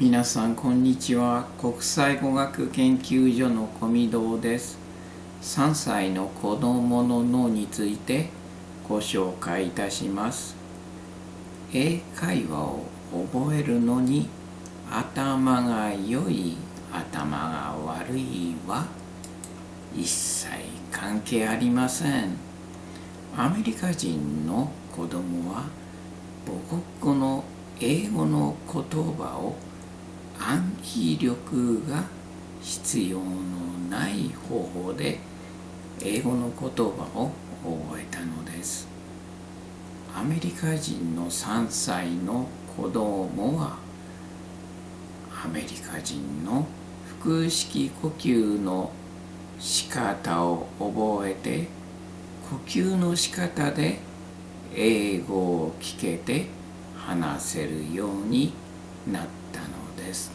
皆さんこんにちは。国際語学研究所の小見堂です。3歳の子供の脳についてご紹介いたします。英会話を覚えるのに頭が良い頭が悪いは一切関係ありません。アメリカ人の子供は母国語の英語の言葉を暗記力が必要のない方法で英語の言葉を覚えたのです。アメリカ人の3歳の子供はアメリカ人の腹式呼吸の仕方を覚えて呼吸の仕方で英語を聞けて話せるようになったです。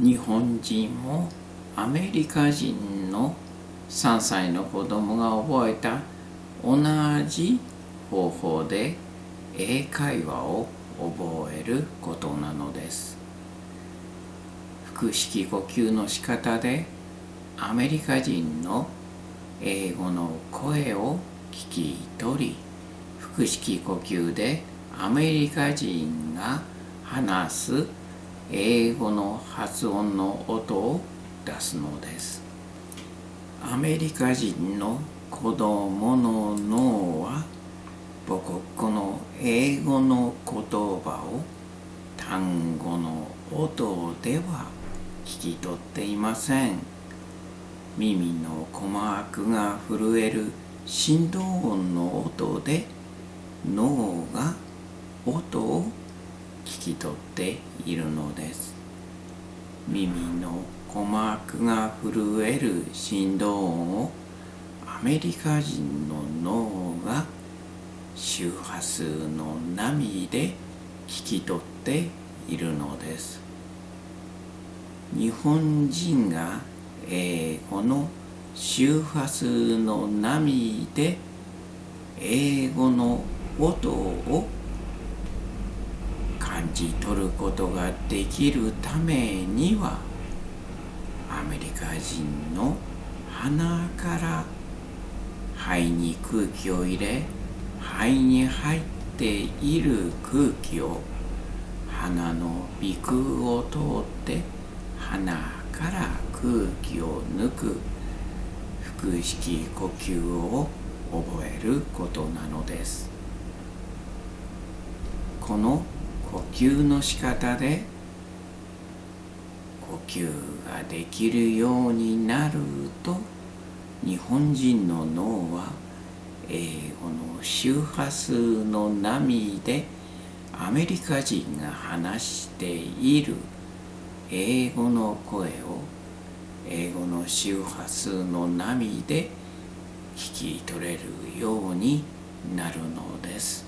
日本人もアメリカ人の3歳の子供が覚えた同じ方法で英会話を覚えることなのです。腹式呼吸の仕方でアメリカ人の英語の声を聞き取り腹式呼吸でアメリカ人が話す英語の発音の音を出すのです。アメリカ人の子供の脳は母国語の英語の言葉を単語の音では聞き取っていません。耳の鼓膜が震える振動音の音で脳が音を聞き取っているのです。耳の鼓膜が震える振動音をアメリカ人の脳が周波数の波で聞き取っているのです。日本人が英語の周波数の波で英語の音を感じ取ることができるためにはアメリカ人の鼻から肺に空気を入れ肺に入っている空気を鼻の鼻腔を通って鼻から空気を抜く腹式呼吸を覚えることなのです。この呼吸の仕方で呼吸ができるようになると日本人の脳は英語の周波数の波でアメリカ人が話している英語の声を英語の周波数の波で聞き取れるようになるのです。